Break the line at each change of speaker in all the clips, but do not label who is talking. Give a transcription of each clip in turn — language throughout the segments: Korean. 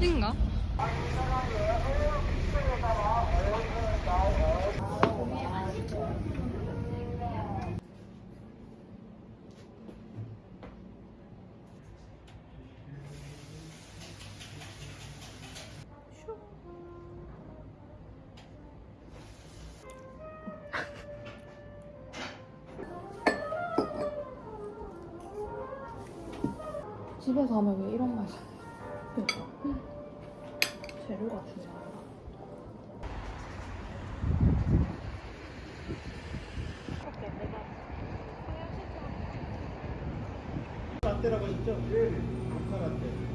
미세먼지인가?
집에서 하면 왜 이런
라떼라고 하셨죠? 네. 모카 라떼.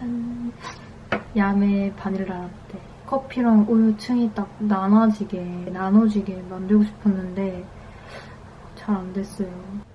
짜잔 야매 바닐라 라떼. 커피랑 우유층이 딱 나눠지게 나눠지게 만들고 싶었는데 잘 안 됐어요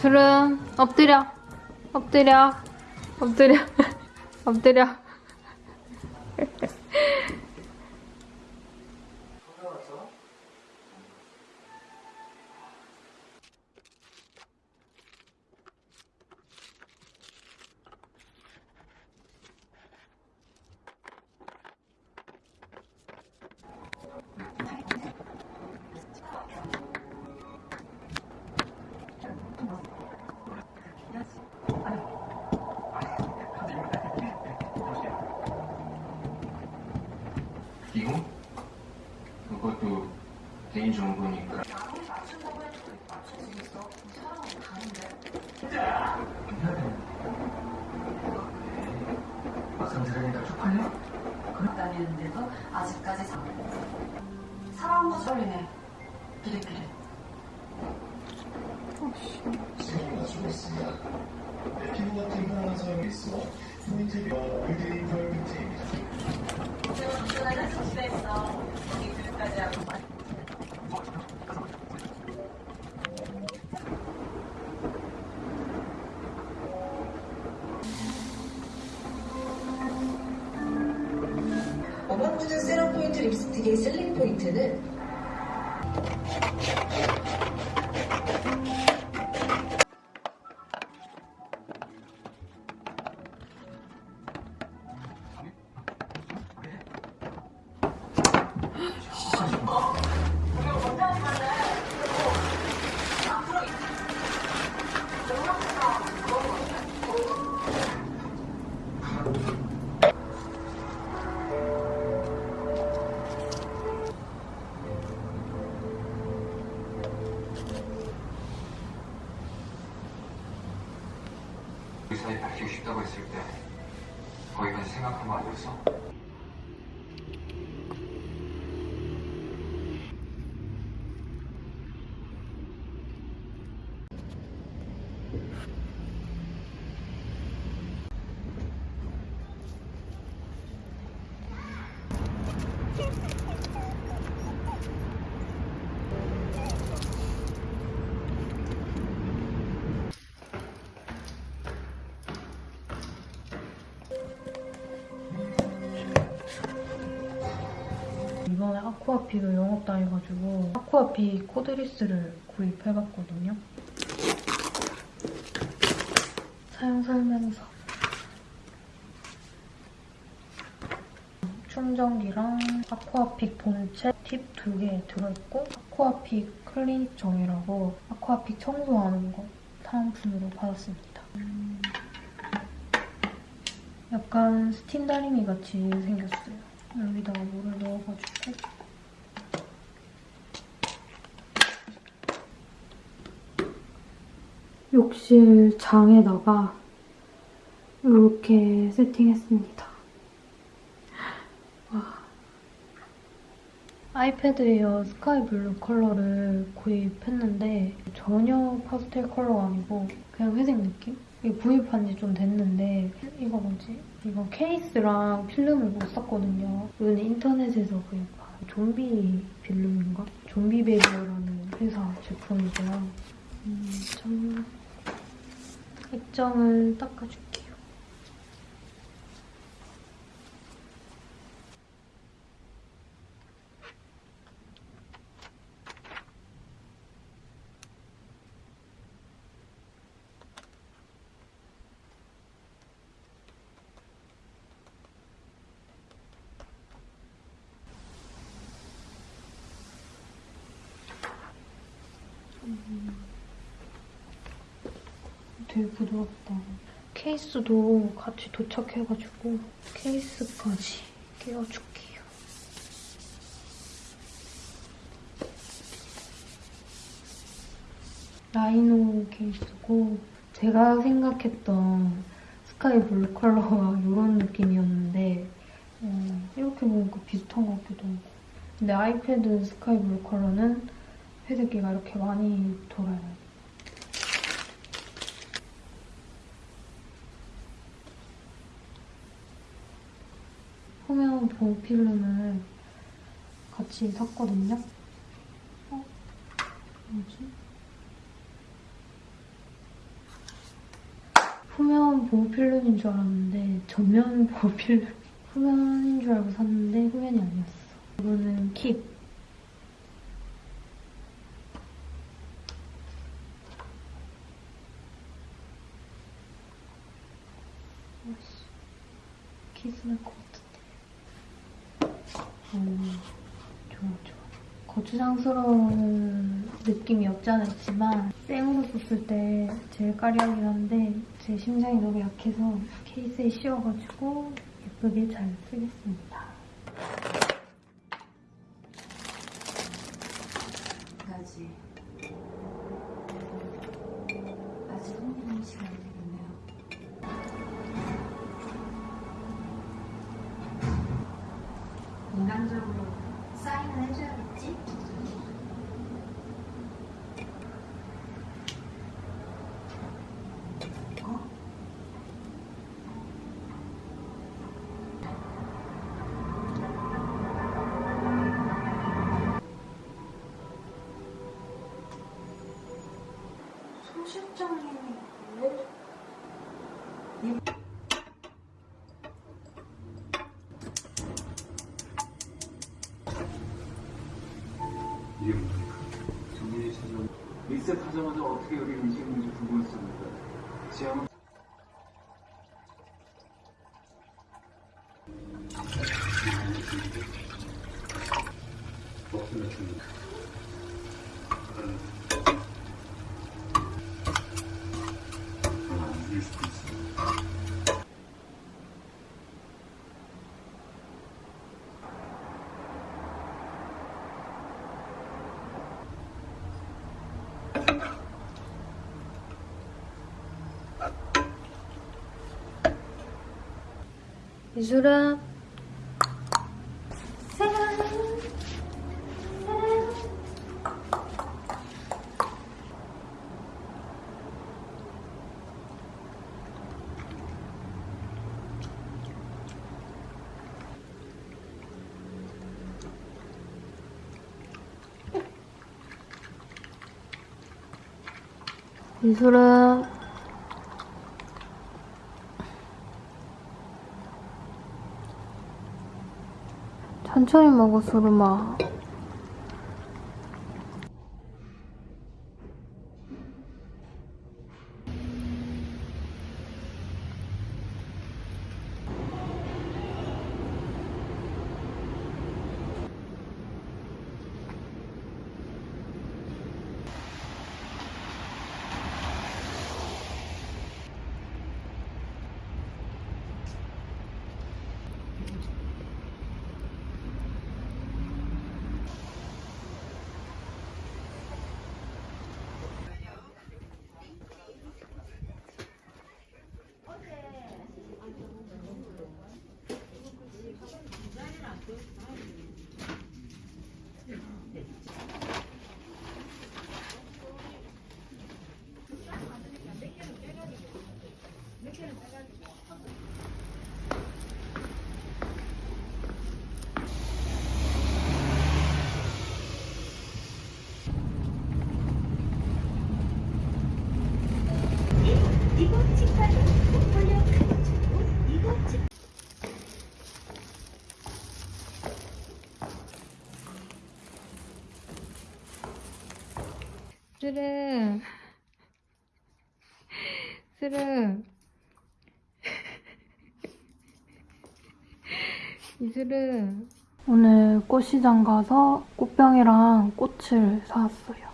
둘은 엎드려. 엎드려. 엎드려. 엎드려
막상 들으니까 쪽팔려?
다니는데도 아직까지 사- 사랑도 쏠리네
아쿠아픽도 영업당해가지고 아쿠아픽 cordless를 구입해봤거든요. 사용 설명서 충전기랑 아쿠아픽 본체 팁 두 개 들어있고 아쿠아픽 클리닉 정이라고 아쿠아픽 청소하는 거 사은품으로 받았습니다. 음, 약간 스팀 다리미 같이 생겼어요. 여기다가 물을 넣어가지고 욕실 장에다가 이렇게 세팅했습니다. 와. 아이패드 에어 sky blue 컬러를 구입했는데 전혀 파스텔 컬러가 아니고 그냥 회색 느낌? 이게 구입한 지 좀 됐는데 이거 뭐지? 이거 케이스랑 필름을 못 샀거든요. 이거는 인터넷에서 구입한 좀비 필름인가? 좀비 베이저라는 회사 제품이고요. 음, 좀 액정을 닦아줄게요. 되게 부드럽다. 케이스도 같이 도착해가지고 케이스까지 끼워줄게요. 라이노 케이스고 제가 생각했던 스카이 블루 컬러가 이런 느낌이었는데 어, 이렇게 보니까 비슷한 것 같기도 하고 근데 아이패드 스카이 블루 컬러는 회색기가 이렇게 많이 돌아요. 후면 보호 필름을 같이 샀거든요. 어? 뭐지? 후면 보호 필름인 줄 알았는데 전면 보호 필름. 후면인 줄 알고 샀는데 후면이 아니었어. 이거는 킵. 키스날 것 어, 좋아, 좋아. 거추장스러운 느낌이 없지 않아 있지만 생으로 썼을 때 제일 까리하긴 한데 제 심장이 너무 약해서 케이스에 씌워가지고 예쁘게 잘 쓰겠습니다.
이게 뭡니까? 정민이 찾아온 리셋 하자마자 어떻게 여기 음식인지 궁금했습니다. 지향은 없습니다. 일 수도 있습니다.
이슬아. 이슬아. 천천히 먹어, 수르마. 스르. 스르. 이슬은 오늘 꽃시장 가서 꽃병이랑 꽃을 사왔어요.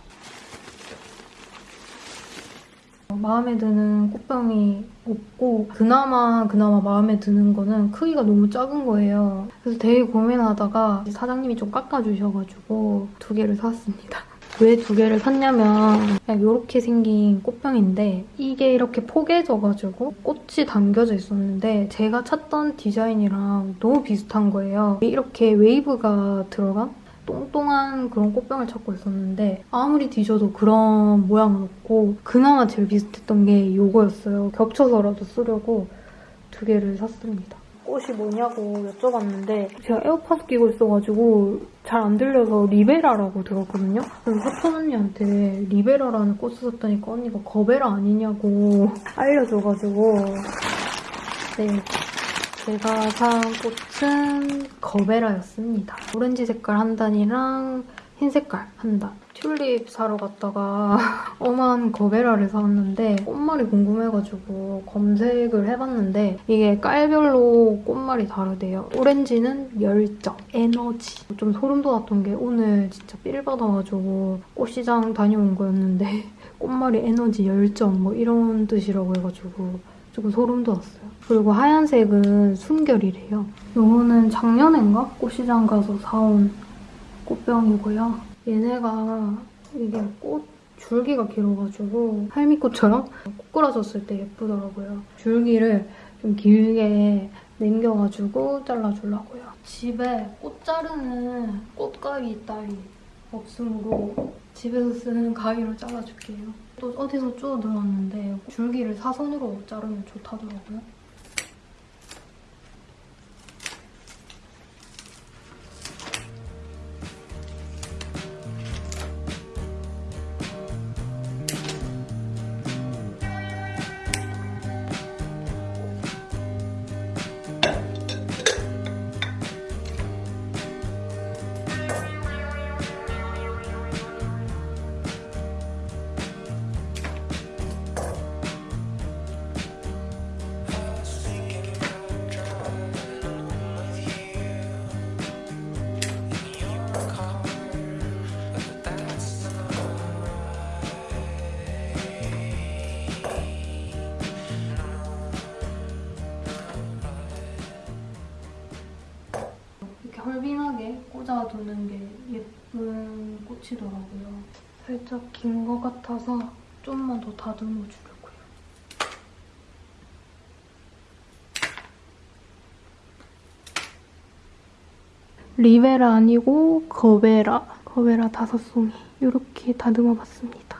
마음에 드는 꽃병이 없고 그나마 그나마 마음에 드는 거는 크기가 너무 작은 거예요. 그래서 되게 고민하다가 사장님이 좀 깎아주셔가지고 두 개를 샀습니다. 왜 두 개를 샀냐면 그냥 이렇게 생긴 꽃병인데 이게 이렇게 포개져가지고 꽃이 담겨져 있었는데 제가 찾던 디자인이랑 너무 비슷한 거예요. 이렇게 웨이브가 들어간 똥똥한 그런 꽃병을 찾고 있었는데 아무리 뒤져도 그런 모양은 없고 그나마 제일 비슷했던 게 이거였어요. 겹쳐서라도 쓰려고 두 개를 샀습니다. 꽃이 뭐냐고 여쭤봤는데 제가 에어팟 끼고 있어가지고 잘 안 들려서 리베라라고 들었거든요. 그래서 사촌 언니한테 리베라라는 꽃을 샀다니까 언니가 거베라 아니냐고 알려줘가지고 네 제가 산 꽃은 거베라였습니다. 오렌지 색깔 한 단이랑 흰 색깔 한 단. 튤립 사러 갔다가 엄한 거베라를 사왔는데 꽃말이 궁금해가지고 검색을 해봤는데 이게 깔별로 꽃말이 다르대요. 오렌지는 열정, 에너지. 좀 소름 돋았던 게 오늘 진짜 삘 받아가지고 꽃시장 다녀온 거였는데 꽃말이 에너지, 열정 뭐 이런 뜻이라고 해가지고 조금 소름 돋았어요. 그리고 하얀색은 순결이래요. 요거는 작년엔가 꽃시장 가서 사온 꽃병이고요. 얘네가 이게 꽃 줄기가 길어가지고 할미꽃처럼 꼬꾸라졌을 때 예쁘더라고요. 줄기를 좀 길게 남겨가지고 잘라주려고요. 집에 꽃 자르는 꽃가위 딸이 없으므로 집에서 쓰는 가위로 잘라줄게요. 또 어디서 주워 들었는데 줄기를 사선으로 자르면 좋다더라고요. 헐빈하게 꽂아두는 게 예쁜 꽃이더라고요. 살짝 긴 것 같아서 좀만 더 다듬어 주려고요. 리베라 아니고 거베라. 거베라 다섯 송이. 이렇게 다듬어 봤습니다.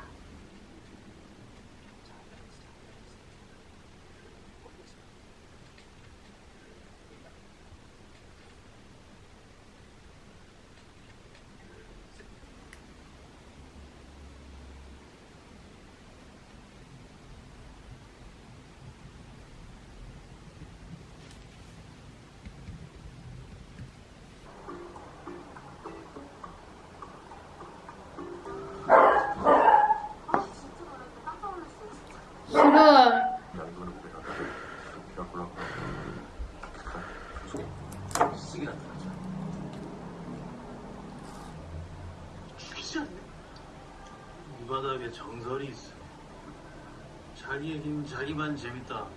수근!
죽이지 않네. 이 바닥에 정설이 있어. 자기 얘기는 자기만 재밌다.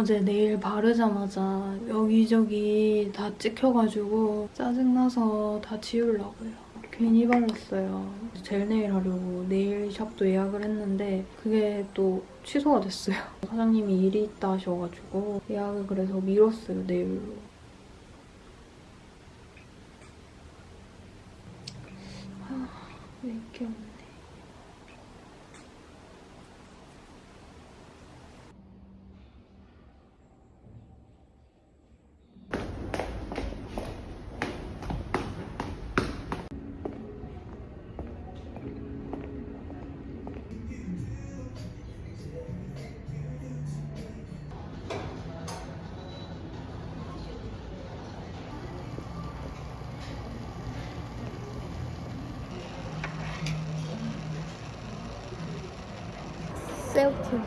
어제 네일 바르자마자 여기저기 다 찍혀가지고 짜증나서 다 지우려고요. 괜히 발랐어요. 젤 네일 하려고 네일샵도 예약을 했는데 그게 또 취소가 됐어요. 사장님이 일이 있다 하셔가지고 예약을 그래서 미뤘어요, 네일로. 아, 왜 이렇게.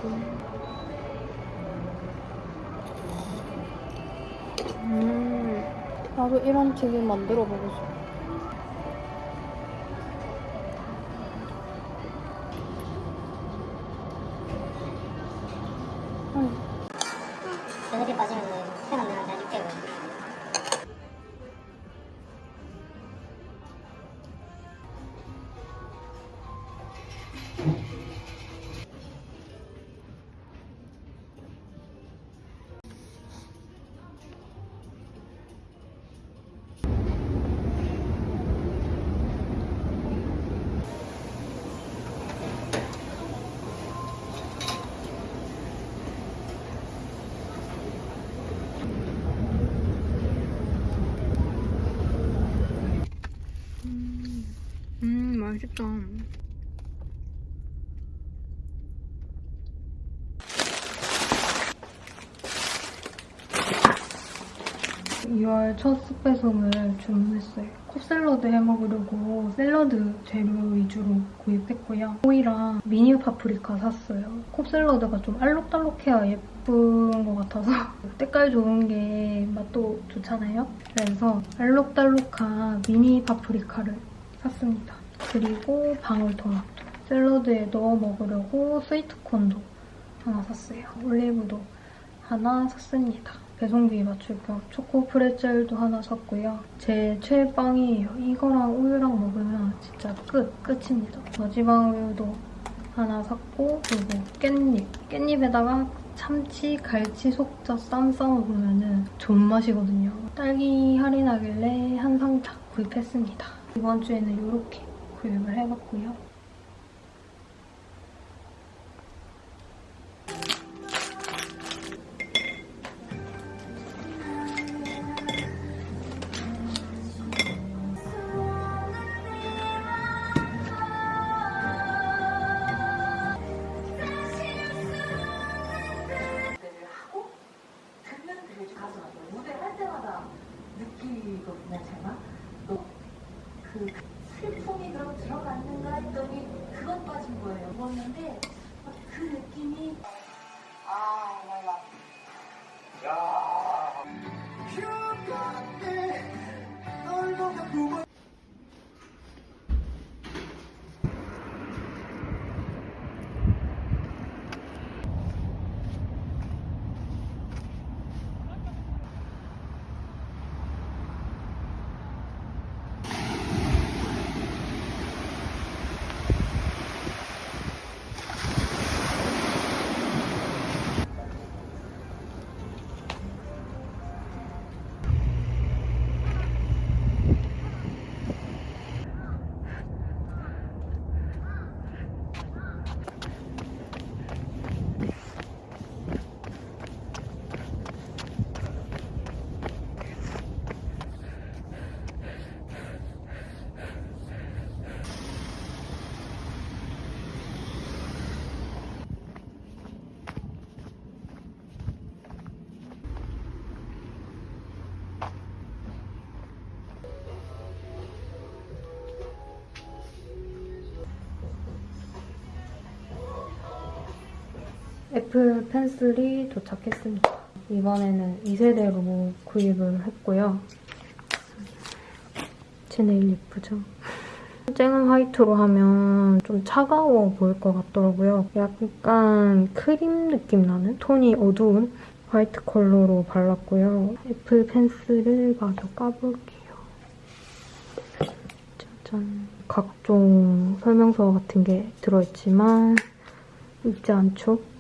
음, 나도 이런 튀김 만들어 보고 싶어.
에너지 빠지면 생안 나 6월
첫 스페송을 주문했어요. 컵샐러드 해먹으려고 샐러드 재료 위주로 구입했고요. 호이랑 미니 파프리카 샀어요. 컵샐러드가 좀 알록달록해야 예쁜 것 같아서 색깔 좋은 게 맛도 좋잖아요. 그래서 알록달록한 미니 파프리카를 샀습니다. 그리고 방울토마토. 샐러드에 넣어 먹으려고 스위트콘도 하나 샀어요. 올리브도 하나 샀습니다. 배송비 맞출 겸 초코 프레첼도 하나 샀고요. 제 최애 빵이에요. 이거랑 우유랑 먹으면 진짜 끝! 끝입니다. 저지방 우유도 하나 샀고 그리고 깻잎. 깻잎에다가 참치, 갈치, 속젓 쌈 싸먹으면 존맛이거든요. 딸기 할인하길래 한 상자 구입했습니다. 이번 주에는 이렇게 구입을 해봤고요.
느끼거든요, 제가. 또그 슬픔이 그럼 들어갔는가 했더니 그것 빠진 거예요. 먹었는데 그 느낌이 아,
애플 펜슬이 도착했습니다. 이번에는 2세대로 구입을 했고요. 제 네일 예쁘죠? 쨍한 화이트로 하면 좀 차가워 보일 것 같더라고요. 약간 크림 느낌 나는 톤이 어두운 화이트 컬러로 발랐고요. 애플 펜슬을 마저 까볼게요. 짜잔. 각종 설명서 같은 게 들어있지만 있지 않죠?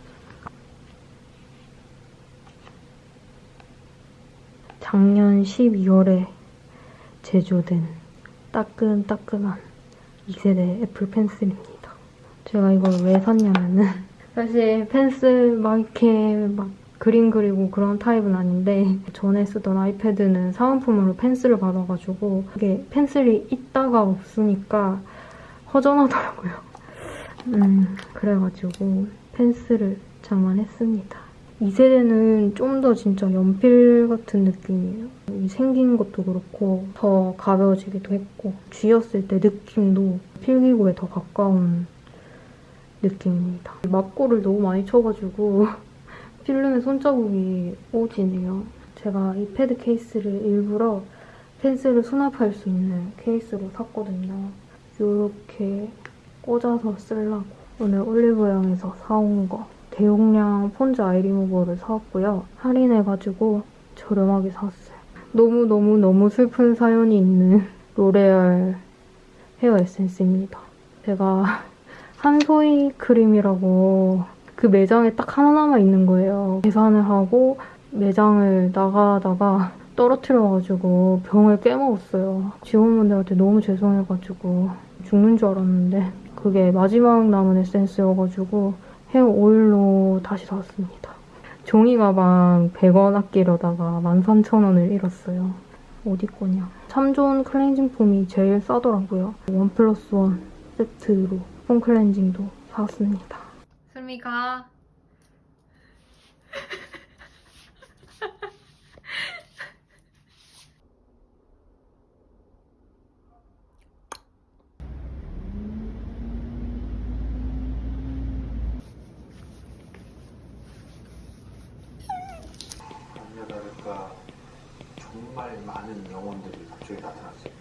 작년 12월에 제조된 따끈따끈한 2세대 애플 펜슬입니다. 제가 이걸 왜 샀냐면은 사실 펜슬 막 이렇게 막 그림 그리고 그런 타입은 아닌데 전에 쓰던 아이패드는 사은품으로 펜슬을 받아가지고 이게 펜슬이 있다가 없으니까 허전하더라고요. 음 그래가지고 펜슬을 장만했습니다. 2세대는 좀 더 진짜 연필 같은 느낌이에요. 이 생긴 것도 그렇고 더 가벼워지기도 했고 쥐었을 때 느낌도 필기구에 더 가까운 느낌입니다. 막고를 너무 많이 쳐가지고 필름에 손자국이 오지네요. 제가 이 패드 케이스를 일부러 펜슬을 수납할 수 있는 케이스로 샀거든요. 이렇게 꽂아서 쓰려고 오늘 올리브영에서 사온 거 대용량 폰즈 아이 리무버를 사왔고요. 할인해가지고 저렴하게 샀어요. 너무너무너무 슬픈 사연이 있는 로레알 헤어 에센스입니다. 제가 한소희 크림이라고 그 매장에 딱 하나 남아 있는 거예요. 계산을 하고 매장을 나가다가 떨어뜨려가지고 병을 깨먹었어요. 직원분들한테 너무 죄송해가지고 죽는 줄 알았는데 그게 마지막 남은 에센스여가지고 헤어 오일로 다시 샀습니다. 종이 가방 100원 아끼려다가 13,000원을 잃었어요. 어디 거냐. 참 좋은 클렌징 폼이 제일 싸더라고요. 원 플러스 원 세트로 폼 클렌징도 사왔습니다. 슬미가
아니야 다를까 정말 많은 영혼들이 갑자기 나타났어요.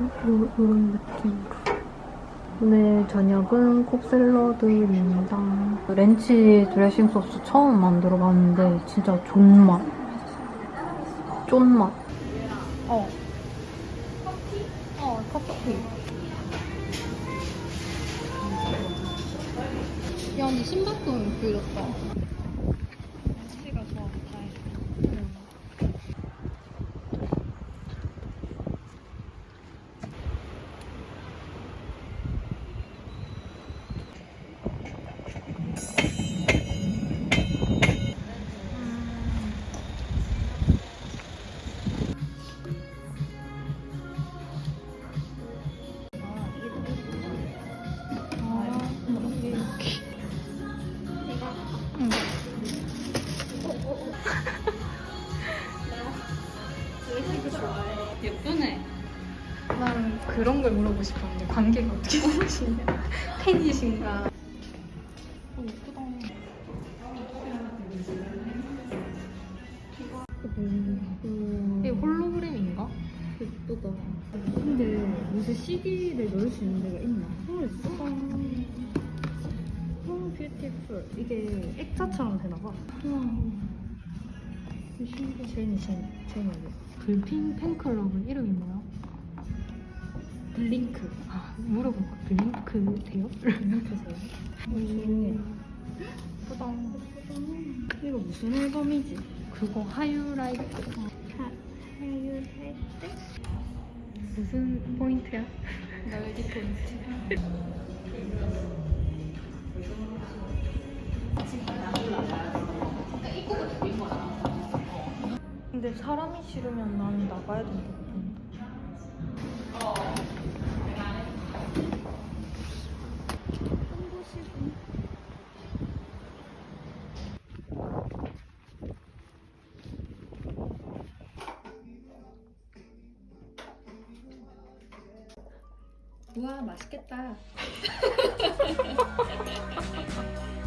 요, 요런 느낌으로. 오늘 저녁은 콥샐러드입니다. 렌치 드레싱 소스 처음 만들어봤는데 진짜 존맛. 쫀맛. 어. 커피? 어, 커피. 야, 근데 신발끈 길었다.
예쁘네. 난 그런 걸 물어보고 싶었는데 관계가 어떻게 되시냐? 팬이신가? 어, 예쁘다. 이게 홀로그램인가? 예쁘다. 근데 무슨 CD를 넣을 수 있는 데가 있나? 모르겠어. 이게 액자처럼 되나봐. 제니, 제니, 제니
블핑 팬클럽은 이름이 뭐야?
블링크.
아, 물어볼까? 블링크 돼요?
블링크세요? 좋네. 예쁘다. 이거 무슨 앨범이지?
그거 하유라이트 무슨 포인트야?
날개 포인트.
근데 사람이 싫으면 나는 나가야 된다고.
우와, 맛있겠다.